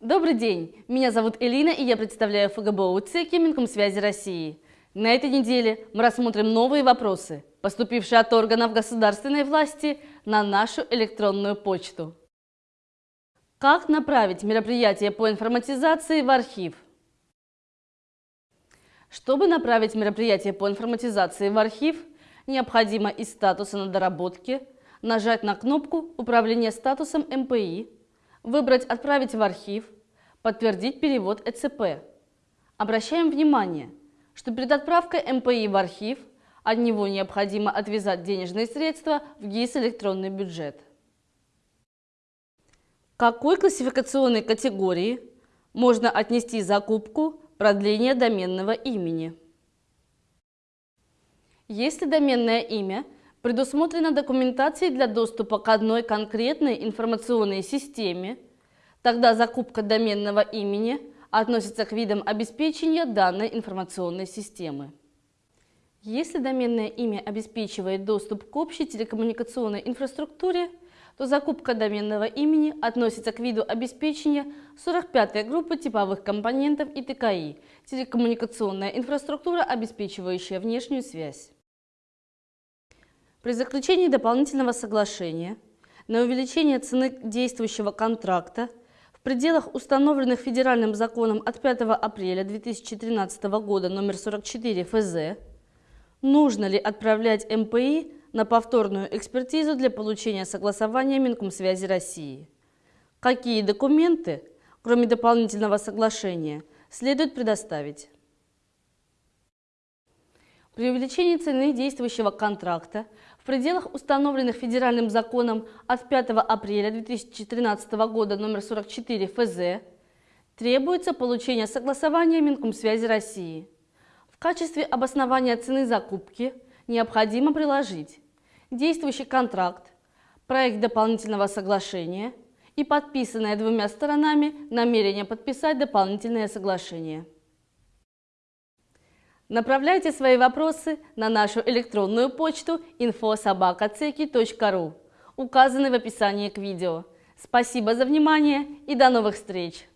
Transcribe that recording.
Добрый день, меня зовут Элина и я представляю ФГБУ ЦЕКИ Минкомсвязи России. На этой неделе мы рассмотрим новые вопросы, поступившие от органов государственной власти на нашу электронную почту. Как направить мероприятие по информатизации в архив? Чтобы направить мероприятие по информатизации в архив, необходимо из статуса на доработке нажать на кнопку «Управление статусом МПИ», выбрать «Отправить в архив», подтвердить перевод ЭЦП. Обращаем внимание, что перед отправкой МПИ в архив от него необходимо отвязать денежные средства в ГИС «Электронный бюджет». Какой классификационной категории можно отнести закупку продления доменного имени? Если доменное имя предусмотрено документацией для доступа к одной конкретной информационной системе, тогда закупка доменного имени относится к видам обеспечения данной информационной системы. Если доменное имя обеспечивает доступ к общей телекоммуникационной инфраструктуре, то закупка доменного имени относится к виду обеспечения 45-й группы типовых компонентов и ТКИ – телекоммуникационная инфраструктура, обеспечивающая внешнюю связь. При заключении дополнительного соглашения на увеличение цены действующего контракта в пределах установленных федеральным законом от 5 апреля 2013 года номер 44 ФЗ нужно ли отправлять МПИ на повторную экспертизу для получения согласования Минкомсвязи России. Какие документы, кроме дополнительного соглашения, следует предоставить? При увеличении цены действующего контракта в пределах установленных федеральным законом от 5 апреля 2013 года номер 44 ФЗ требуется получение согласования Минкомсвязи России. В качестве обоснования цены закупки необходимо приложить действующий контракт, проект дополнительного соглашения и подписанное двумя сторонами намерение подписать дополнительное соглашение. Направляйте свои вопросы на нашу электронную почту info.sobaka.ceki.ru, указанной в описании к видео. Спасибо за внимание и до новых встреч!